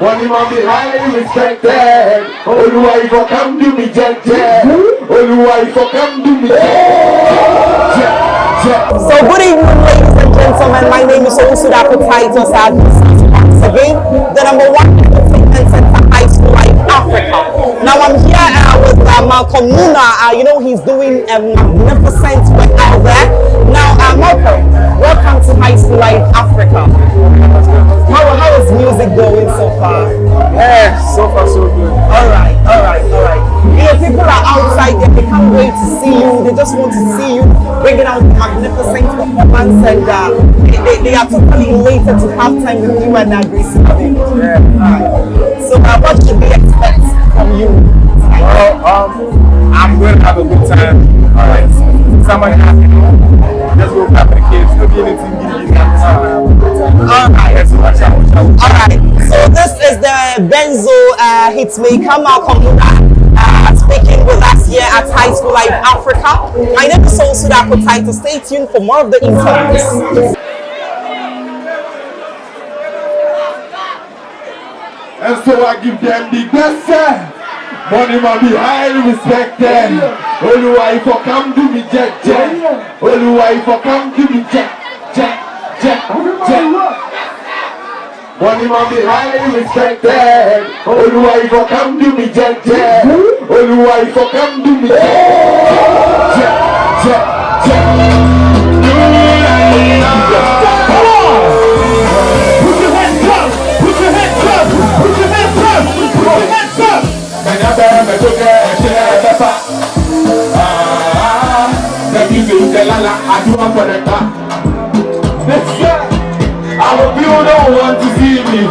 Money man be highly respected. Oluwa if you come do me jet. Oluwa if you come do me jet. So good evening, ladies and gentlemen. My name is Olusudapo Titus once again, the number one entertainment center high school life Africa. Now I'm here uh, with uh, Malcolm Nuna. Uh, you know he's doing a magnificent work out there. Now, uh, Malcolm, welcome to High School Life Africa. Far? Yeah, so far so good. All right, all right, all right. You know, people are outside there, they can't wait to see you. They just want to see you bringing out magnificent performance and uh, they, they, they are totally elated to have time with you and Lavin. Yeah. All right. So uh, what should we expect from you? Well, um, I'm going to have a good time. All right. Somebody happy. Just go clap the kids. Anything. Give me All right. Yes, watch out, watch out. Is the Benzo uh, hitmaker Malcolm Nuna, uh, speaking with us here at High School Life Africa. My name is Sol Sudapo Titus. Stay tuned for more of the interviews. And so I give them the best. eh. Money man be highly respected. Oluwa if you come do me jet jet. Oluwa if you come do me jet jet jet jet. One man be highly respected Oluwa ifo kam do me jeje Oluwa ifo kam do me jeje Je, Come on! Put your hands up! Put your hands up! Put your hands up! Put your hands up! Ah! I will build to see and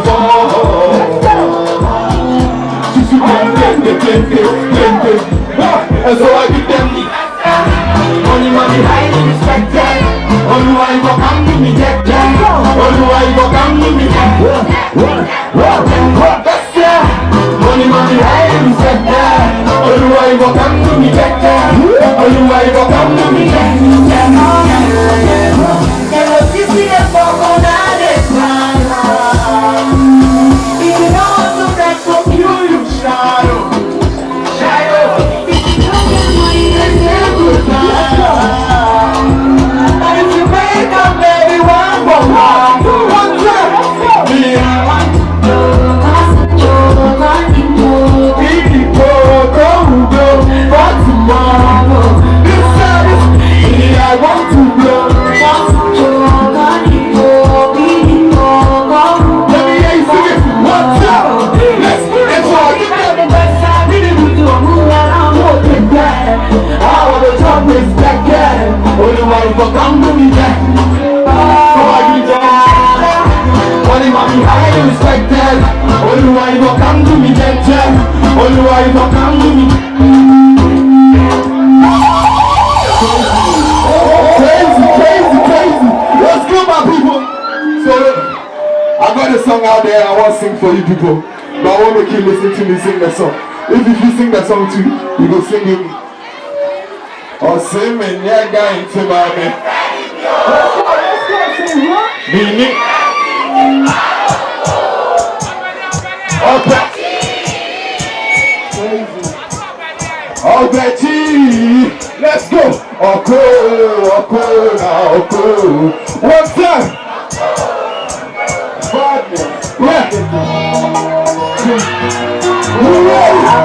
so I give to the Money, money, highly respected Oluwa come to me that Olúwa ìfọ̀kàn mú mi jẹ́. Ọba yìí jẹ́. Wọ́n ní màmí highly respected. Olúwa ìfọ̀kàn mú mi jẹ́ jẹ́. Olúwa ìfọ̀kàn mú mi. Crazy, crazy, crazy. Let's go, my people. So, I got a song out there I want to sing for you people. But I want to keep listening to me sing the song. If you sing the song too, you go sing with ɔsi mi ní ɛga nti maame. Mini. Ọbẹ̀. Ọbẹ̀ jí. Let's go. Ọkọ ọkọ na ọkọ. One time. Bad man. Yeah.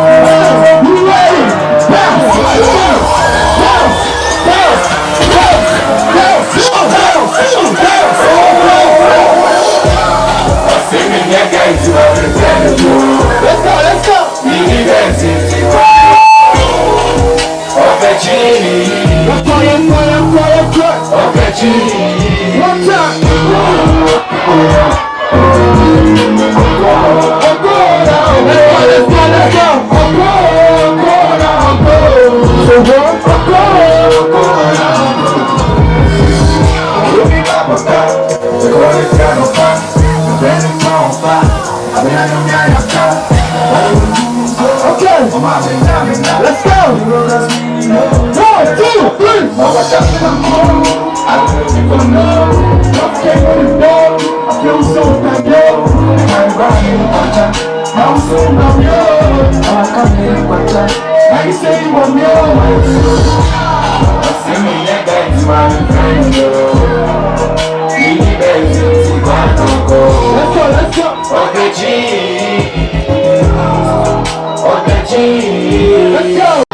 Let's go. One, two, three. Mama got me my home. I don't know if you know. I feel so bad, yo. I'm riding on time. I'm so now, yo. Now I come here one time. Now you say you want me, yo. Me, yo. Yo. Let's go, let's go. Okay, G. Let's go.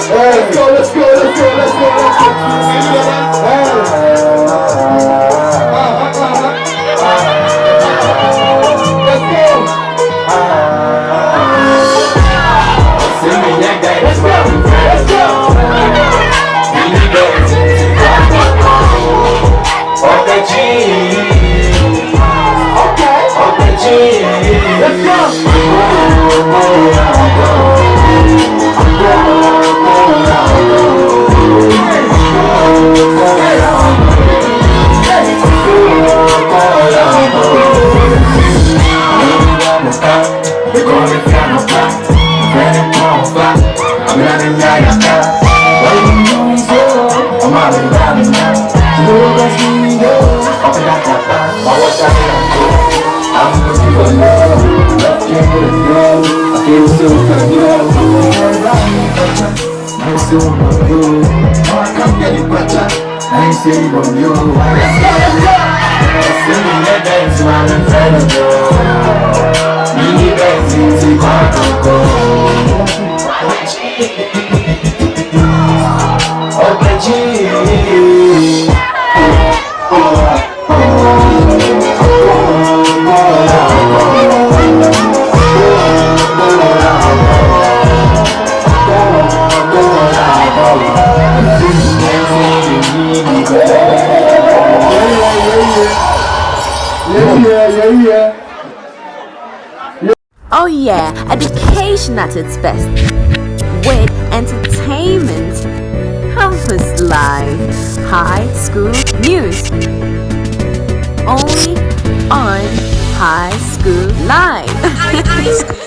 I ain't seen you. See me like that, my friend, yo. Mini Benz, si quando go. Okechi. Yeah. Oh yeah, education at its best. With entertainment, campus life, high school news. Only on High School Live.